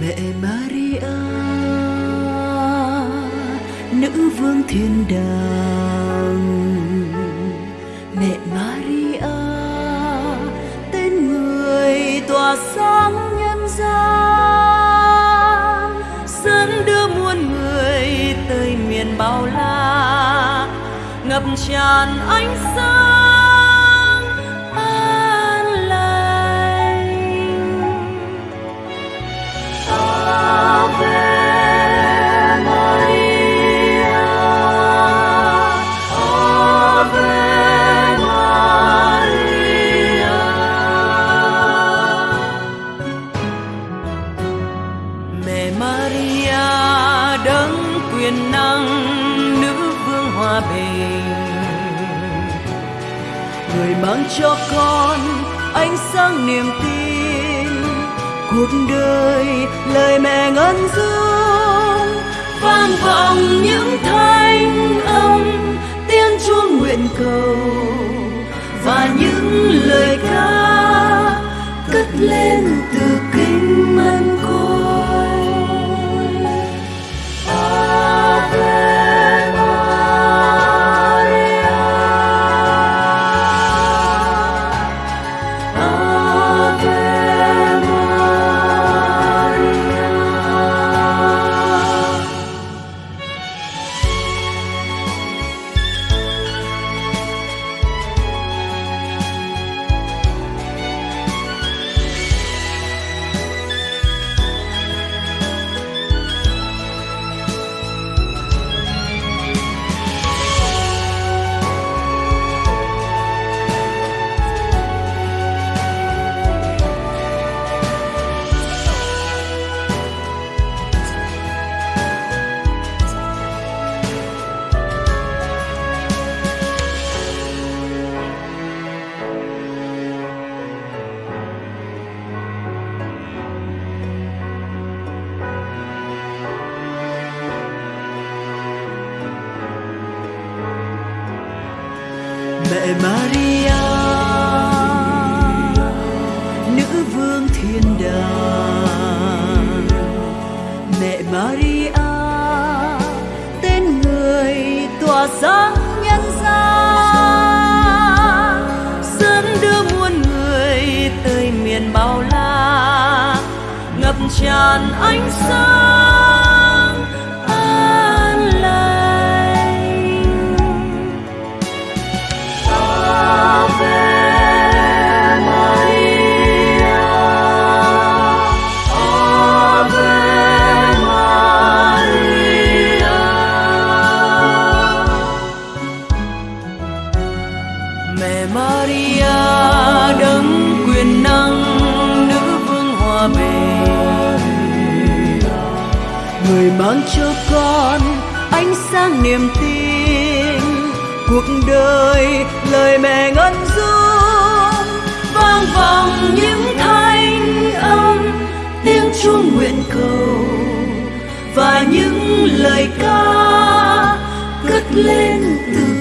mẹ Maria, nữ vương thiên đàng. Mẹ Maria, tên người tỏa sáng nhân gian dẫn đưa muôn người tới miền bao la, ngập tràn ánh sáng. Quyền năng nữ vương hòa bình. Người mang cho con ánh sáng niềm tin, cuộc đời lời mẹ ngân dương. Vang vọng những thanh âm, tiếng chuông nguyện cầu, và những lời ca cất lên từ mẹ Maria, nữ vương thiên đàng. Mẹ Maria, tên người tỏa sáng nhân gian. Dẫn đưa muôn người tới miền bao la, ngập tràn ánh sáng. Người mang cho con ánh sáng niềm tin, cuộc đời lời mẹ ngân dung. Vang vọng những thanh âm, tiếng chuông nguyện cầu và những lời ca cất lên từ